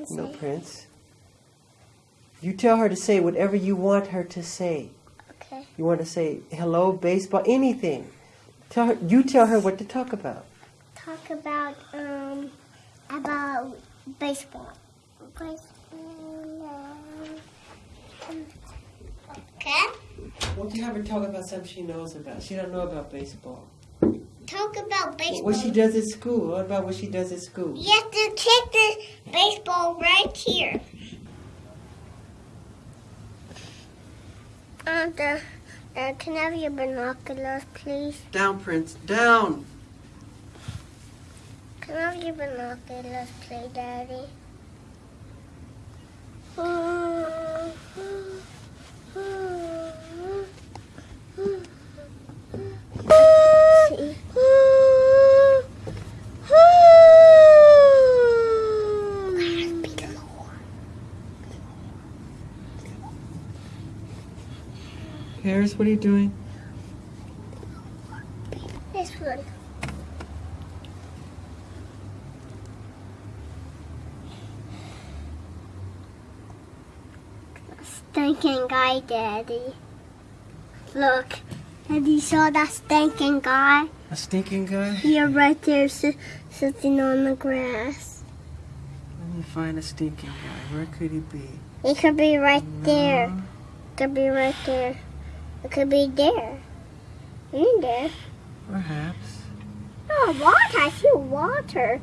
want to No, say? Prince. You tell her to say whatever you want her to say. Okay. You want to say hello, baseball, anything. Tell her. You tell her what to talk about. Talk about um about baseball. Baseball. Okay. Won't you have her talk about something she knows about? She don't know about baseball. Talk about baseball. What she does at school. What about what she does at school? You have to take the baseball right here. Uh, the, uh, can I have your binoculars, please? Down, Prince. Down. Can I have your binoculars, please, Daddy? See? Harris, what are you doing? This one. Stinking guy, Daddy. Look, have you saw that stinking guy? A stinking guy? Here, right there, si- sitting on the grass. Let me find a stinking guy. Where could he be? He could be right there. No. It could be right there. It could be there. In there. Perhaps. Oh, water. I see water.